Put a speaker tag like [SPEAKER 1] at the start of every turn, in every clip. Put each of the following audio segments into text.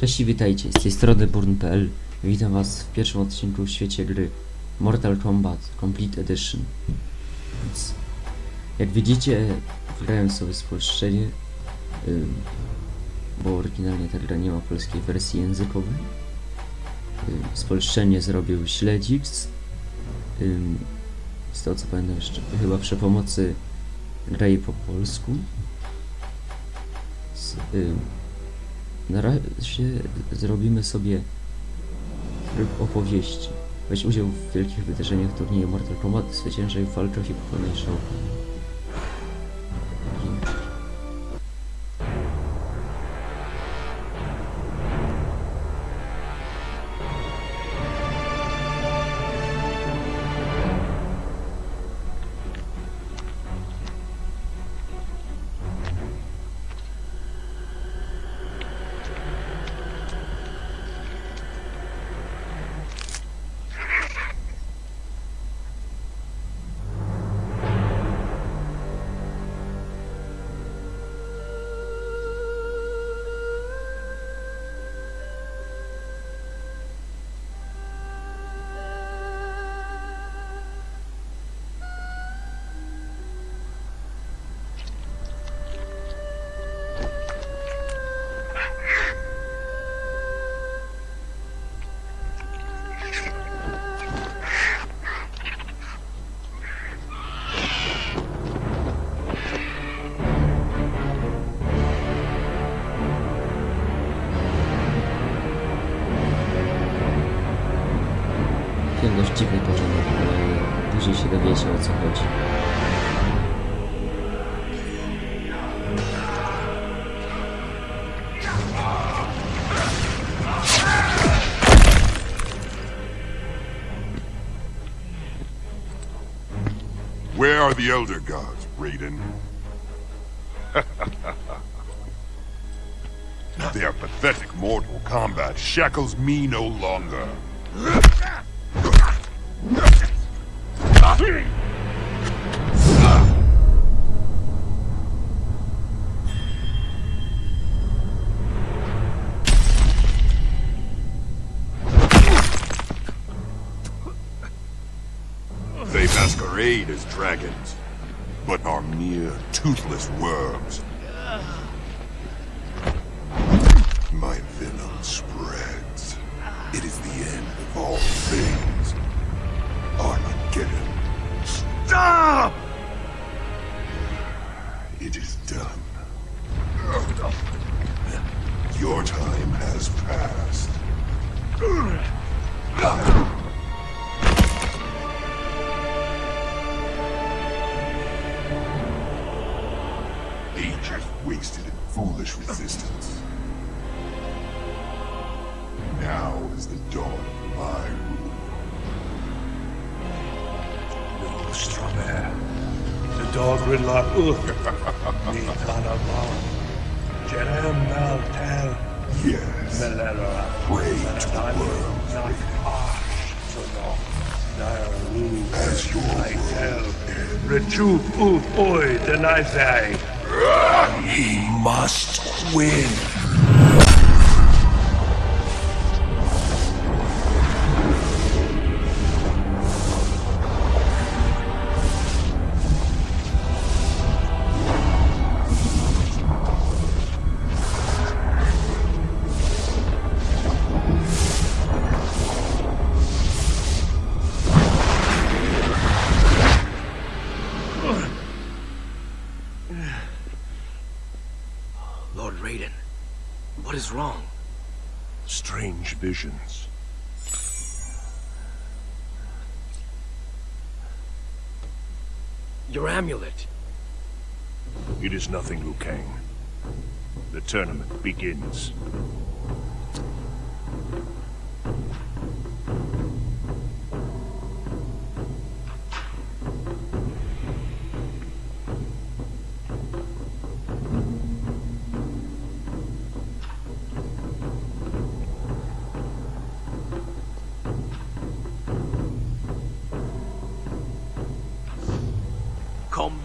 [SPEAKER 1] Cześć i witajcie, z tej strony Burn.pl Witam was w pierwszym odcinku w świecie gry Mortal Kombat Complete Edition. Więc, jak widzicie, grałem sobie spolszczenie ym, Bo oryginalnie ta gra nie ma polskiej wersji językowej. Ym, Spolszczenie zrobił Śledzix ym, Z tego co pamiętam jeszcze, chyba przy pomocy Graj po polsku. Z, na razie zrobimy sobie tryb opowieści. Weź udział w wielkich wydarzeniach turnieju Mortal Kombat, zwyciężaj w walkach i pokonaj show. Później się dowiecie o co chodzi.
[SPEAKER 2] Where are the Elder Gods, Raiden? Their pathetic Mortal Kombat shackles me no longer. They masquerade as dragons, but are mere toothless worms. It is done. Your time has passed. Ages wasted in foolish resistance. Now is the dawn of my rule.
[SPEAKER 3] No Strawberry. The dog Gridlock Nitanabon. Jerem Maltel.
[SPEAKER 2] Yes,
[SPEAKER 3] Melera.
[SPEAKER 2] to worms.
[SPEAKER 3] Not Ash. Sono. Naru.
[SPEAKER 2] As your
[SPEAKER 3] I tell. Uth Oi Denizai. He must win.
[SPEAKER 4] Lord Raiden, what is wrong?
[SPEAKER 3] Strange visions.
[SPEAKER 4] Your amulet.
[SPEAKER 3] It is nothing, Liu Kang. The tournament begins.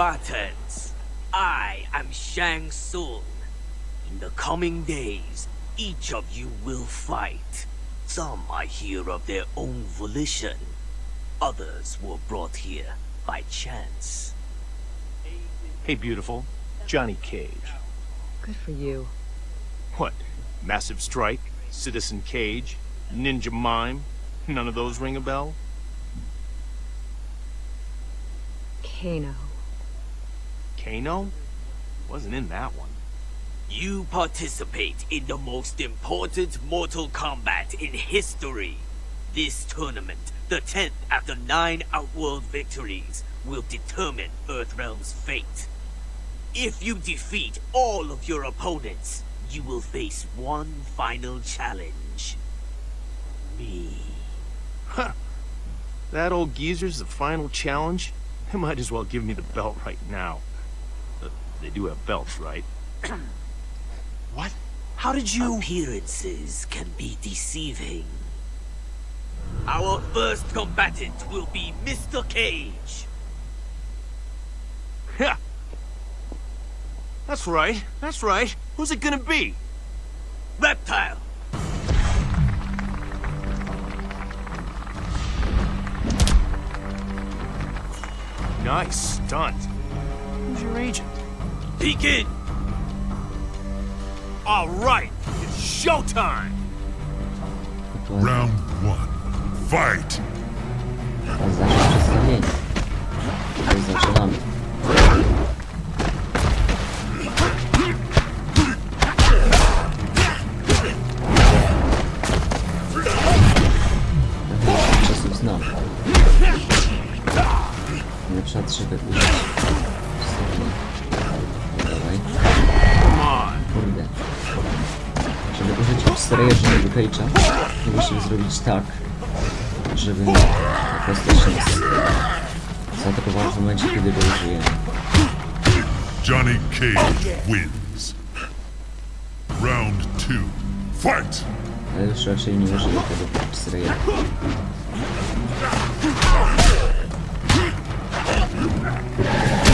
[SPEAKER 5] Combatants, I am Shang Tsung. In the coming days, each of you will fight. Some I hear of their own volition. Others were brought here by chance.
[SPEAKER 6] Hey, beautiful. Johnny Cage.
[SPEAKER 7] Good for you.
[SPEAKER 6] What? Massive Strike? Citizen Cage? Ninja Mime? None of those ring a bell?
[SPEAKER 7] Kano.
[SPEAKER 6] Kano? Wasn't in that one.
[SPEAKER 5] You participate in the most important Mortal Kombat in history. This tournament, the 10th after nine Outworld victories, will determine Earthrealm's fate. If you defeat all of your opponents, you will face one final challenge. Me. Huh.
[SPEAKER 6] That old geezer's the final challenge? They might as well give me the belt right now. They do have belts, right? what? How did you...
[SPEAKER 5] Appearances can be deceiving. Our first combatant will be Mr. Cage.
[SPEAKER 6] Yeah. That's right. That's right. Who's it gonna be?
[SPEAKER 5] Reptile.
[SPEAKER 6] Nice stunt. Who's your agent?
[SPEAKER 5] Begin.
[SPEAKER 6] All right. It's showtime.
[SPEAKER 2] Round one. Fight!
[SPEAKER 1] teraz zacznie przedstawienie. Zaczynamy. Cage'a, musimy zrobić tak, żeby po prostu zaatakował w momencie, kiedy go użyjemy.
[SPEAKER 2] Johnny Cage wins. Round two. Fight!
[SPEAKER 1] Ale już raczej nie użyję tego X-Raya. Na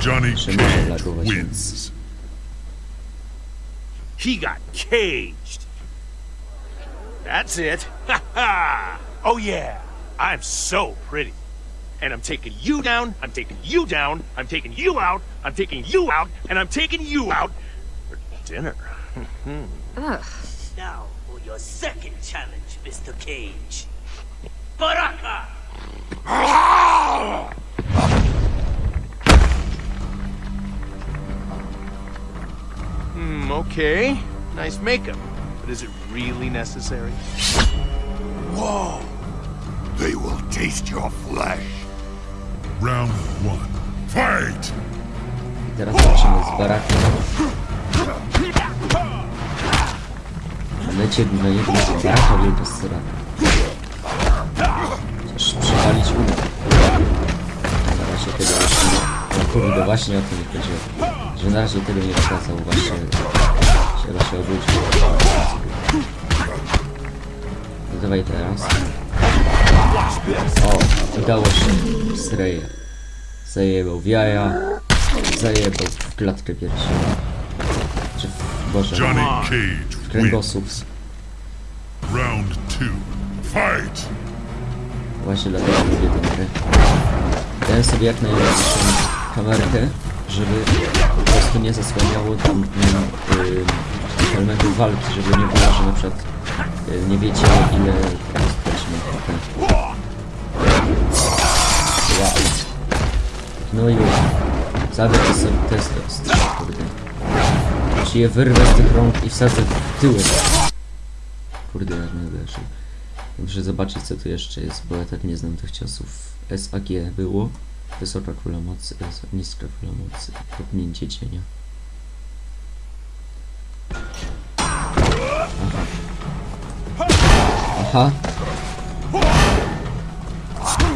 [SPEAKER 2] Johnny Cage wins.
[SPEAKER 6] He got caged. That's it. Ha ha! Oh yeah, I'm so pretty. And I'm taking you down, I'm taking you down, I'm taking you out, I'm taking you out, and I'm taking you out for dinner.
[SPEAKER 7] Ugh.
[SPEAKER 5] Now for your second challenge, Mr. Cage. Baraka!
[SPEAKER 6] Hmm, okay. Nice makeup. But is it really necessary?
[SPEAKER 2] Whoa! They will taste your flesh. Round one. Fight!
[SPEAKER 1] I teraz zobaczymy z barakiem. Lecie na jedno z baraka wielka sera. Chociaż przewalić uda. Na razie tego jeszcze nie... Kurde, właśnie o to mi chodziło. Że na razie tego nie pokazał, właśnie się raczej obrócił. No dawaj teraz. O, udało się. Sreja. Zajebał w jaja. Zajebał w klatkę piersiową. Czy w... Boże,
[SPEAKER 2] Johnny Cage
[SPEAKER 1] w kręgosłup.
[SPEAKER 2] Round two. Fight!
[SPEAKER 1] Właśnie dlatego lubię tę grę. Dałem sobie jak najlepszą kamerkę, żeby po prostu nie zasłaniało tam y, tych elementów walki, żeby nie było, że na przykład y, nie wiecie ile stracimy HP. Wow. No już. Zabię to sobie test strzał, kurde. Czy je wyrwę z tych rąk i wsadzę w tyłek. Kurde, jak mnie uderzył. Muszę zobaczyć co tu jeszcze jest, bo ja tak nie znam tych ciosów. SAG było. Wysoka kula mocy, niska kula mocy, kopnięcie cienia. Aha. Aha.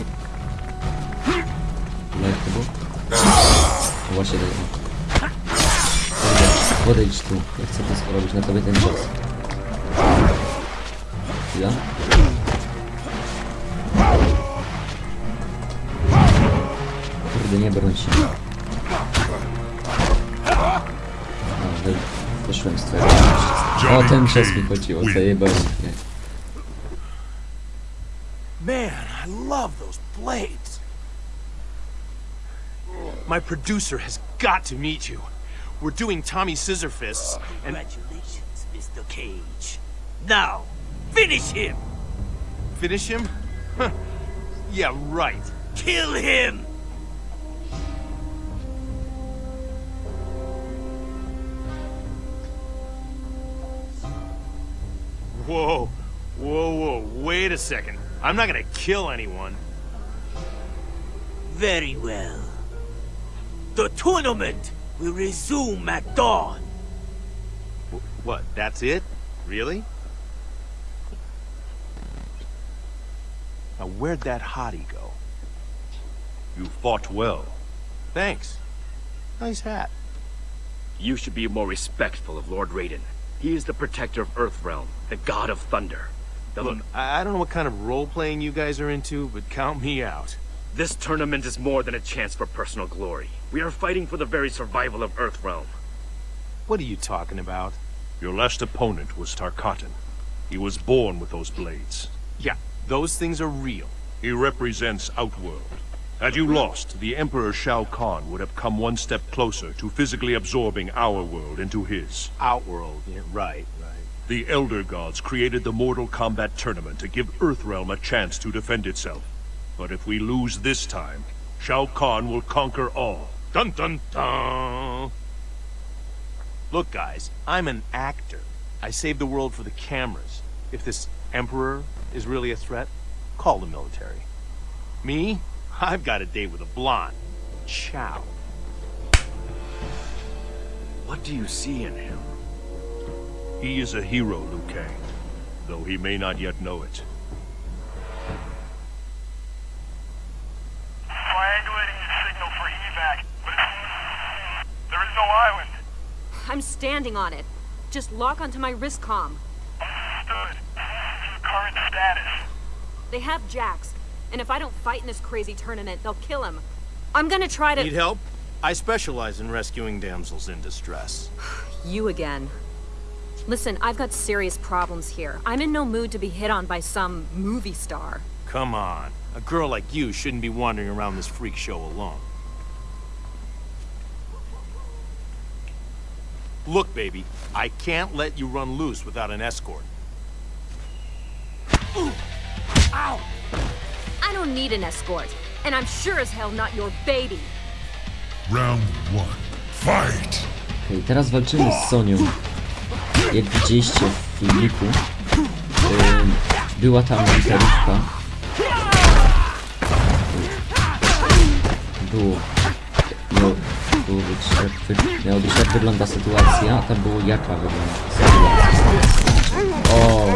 [SPEAKER 1] Jak to było? No Właśnie. Kurde, Podejdź tu, ja chcę to zrobić na tobie ten czas. Ja? Kurde, nie broń się. A, wy, wyszłem z twojego szczęścia. O, ten czas mi chodziło, zajebałem mnie.
[SPEAKER 6] Man, I love those blades. My producer has got to meet you. We're doing Tommy Scissor Fists, and
[SPEAKER 5] Congratulations, Mr. Cage. Now, finish him!
[SPEAKER 6] finish him? Huh. Yeah, right.
[SPEAKER 5] Kill him!
[SPEAKER 6] Whoa, whoa, whoa, wait a second. I'm not gonna kill anyone.
[SPEAKER 5] Very well. The tournament will resume at dawn.
[SPEAKER 6] Wh- What, that's it? Really? Now, where'd that hottie go?
[SPEAKER 2] You fought well.
[SPEAKER 6] Thanks. Nice hat.
[SPEAKER 4] You should be more respectful of Lord Raiden. He is the protector of Earthrealm, the god of thunder. The-
[SPEAKER 6] Look, I I don't know what kind of role-playing you guys are into, but count me out.
[SPEAKER 4] This tournament is more than a chance for personal glory. We are fighting for the very survival of Earthrealm.
[SPEAKER 6] What are you talking about?
[SPEAKER 8] Your last opponent was Tarkatan. He was born with those blades.
[SPEAKER 6] Yeah, those things are real.
[SPEAKER 8] He represents Outworld. Had you lost, the Emperor Shao Kahn would have come one step closer to physically absorbing our world into his.
[SPEAKER 6] Outworld, yeah, right, right.
[SPEAKER 8] The Elder Gods created the Mortal Kombat Tournament to give Earthrealm a chance to defend itself. But if we lose this time, Shao Kahn will conquer all.
[SPEAKER 6] Dun dun dun! Look, guys, I'm an actor. I save the world for the cameras. If this Emperor is really a threat, call the military. Me? I've got a date with a blonde. Chow.
[SPEAKER 4] What do you see in him?
[SPEAKER 8] He is a hero, Liu Kang, though he may not yet know it.
[SPEAKER 9] Triangulating the signal for evac, but it's... there is no island.
[SPEAKER 7] I'm standing on it. Just lock onto my wrist comm.
[SPEAKER 9] Understood. Current status.
[SPEAKER 7] They have Jax, and if I don't fight in this crazy tournament, they'll kill him. I'm gonna try to-
[SPEAKER 6] Need help? I specialize in rescuing damsels in distress.
[SPEAKER 7] You again. Listen, I've got serious problems here. I'm in no mood to be hit on by some movie star.
[SPEAKER 6] Come on. A girl like you shouldn't be wandering around this freak show alone. Look, baby, I can't let you run loose without an escort.
[SPEAKER 7] I don't need an escort, and I'm sure as hell not your baby.
[SPEAKER 2] Round one. Fight!
[SPEAKER 1] Okej, teraz walczymy z Sonią. Jak widzieliście w filmiku, była tam literówka. Było. Miało, było być, jak wy, miało być jak wygląda sytuacja, a tam było jaka wygląda sytuacja. O,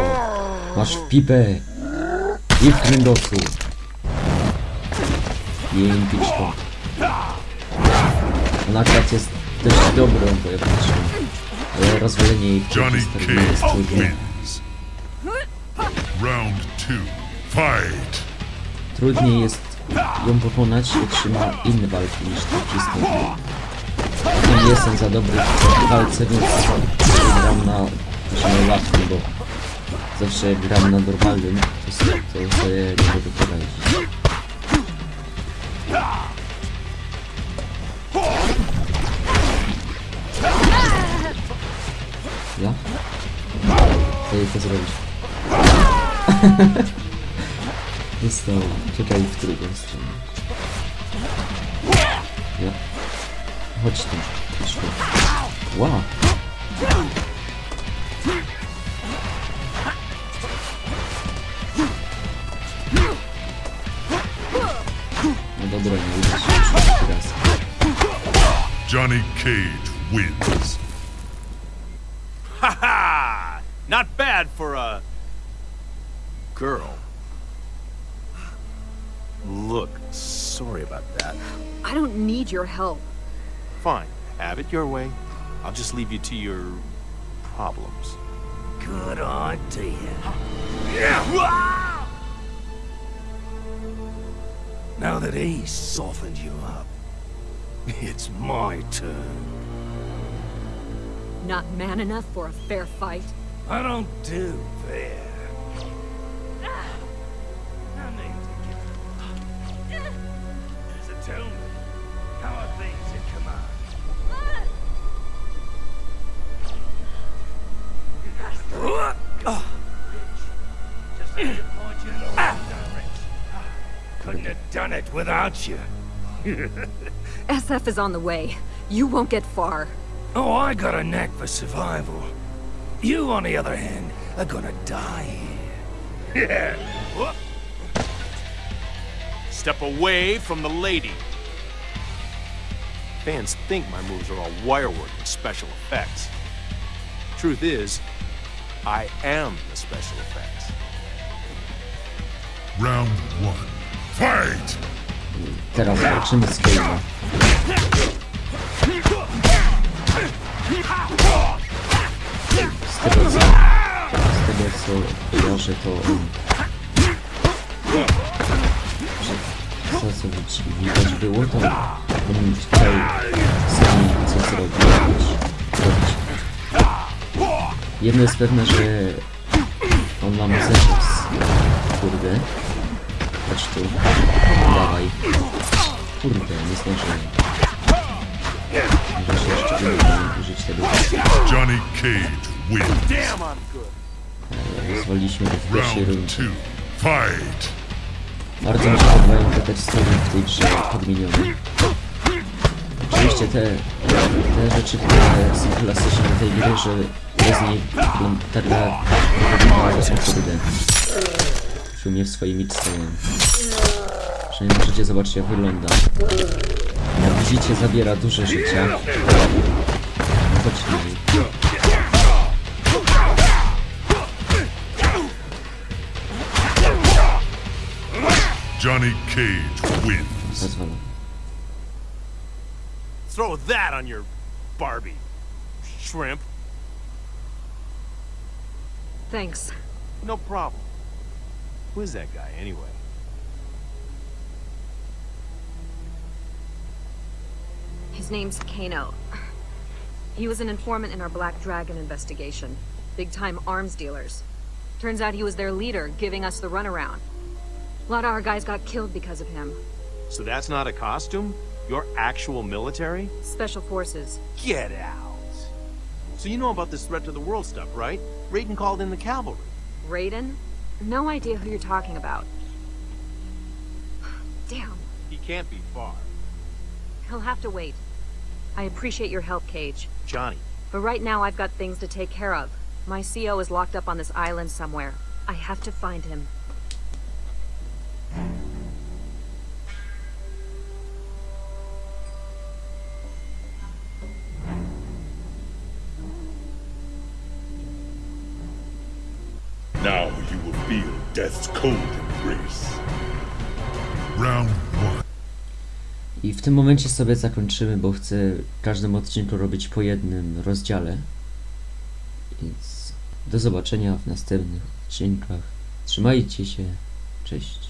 [SPEAKER 1] masz w pipę i w kręgosłup. Jej piczką. Ona akurat jest dość dobrą wojowniczą, ale rozwalenie jej historii jest trudne.
[SPEAKER 2] Round two. Fight!
[SPEAKER 1] Trudniej jest ją pokonać, jak się ma inne walki niż te wszystkie. Nie jestem za dobry w walce, więc gram na na łatwym, bo zawsze gram na normalnym, to sobie nie mogę poradzić. Chodź tu. Wow. No dobra, nie uda się już trzeci raz.
[SPEAKER 2] Johnny Cage wins.
[SPEAKER 6] Ha ha! Not bad for a girl. Look, sorry about that.
[SPEAKER 7] I don't need your help.
[SPEAKER 6] Fine, have it your way. I'll just leave you to your problems.
[SPEAKER 5] Good idea. Yeah.
[SPEAKER 10] Now that he's softened you up, it's my turn.
[SPEAKER 7] Not man enough for a fair fight.
[SPEAKER 10] I don't do fair. Without you.
[SPEAKER 7] SF is on the way. You won't get far.
[SPEAKER 10] Oh, I got a knack for survival. You, on the other hand, are gonna die here. Yeah.
[SPEAKER 6] Step away from the lady. Fans think my moves are all wirework and special effects. Truth is, I am the special effects.
[SPEAKER 2] Round one. Fight!
[SPEAKER 1] Teraz zobaczymy Scale'a. Z tego co... Z tego co kojarzę to. Że co co widzi- widać było to on chciał sami coś zrobić. zrobić. Jedno jest pewne, że on nam zeszedł z... Kurde. Chodź tu. Dawaj. Kurde, nie zdążyłem. Może się jeszcze użyć tego.
[SPEAKER 2] Johnny Cage wins.
[SPEAKER 1] Rozwaliliśmy go w pierwszej rundzie.
[SPEAKER 2] Fight!
[SPEAKER 1] Bardzo mi się podobają te tekstury w tej grze podmienione. Oczywiście te, te rzeczy, które są klasyczne tej gry, że bez niej wygląda wyglądało o kurde. Czuł mnie w swoim midstone. Przynajmniej możecie zobaczyć jak wygląda. Jak widzicie zabiera duże życia. No chodźmy.
[SPEAKER 2] Johnny Cage wins.
[SPEAKER 6] Throw that on your Barbie. Shrimp.
[SPEAKER 7] Thanks.
[SPEAKER 6] No problem. Who is that guy, anyway?
[SPEAKER 7] His name's Kano. He was an informant in our Black Dragon investigation. Big time arms dealers. Turns out he was their leader, giving us the runaround. A lot of our guys got killed because of him.
[SPEAKER 6] So that's not a costume? You're actual military?
[SPEAKER 7] Special forces.
[SPEAKER 6] Get out. So you know about this threat to the world stuff, right? Raiden called in the cavalry.
[SPEAKER 7] Raiden? No idea who you're talking about. Damn.
[SPEAKER 6] He can't be far.
[SPEAKER 7] He'll have to wait. I appreciate your help, Cage.
[SPEAKER 6] Johnny,
[SPEAKER 7] But right now I've got things to take care of. My CO is locked up on this island somewhere. I have to find him.
[SPEAKER 2] Now you will feel death's cold
[SPEAKER 1] tym momencie sobie zakończymy, bo chcę każdym odcinku robić po jednym rozdziale. Więc do zobaczenia w następnych odcinkach. Trzymajcie się. Cześć.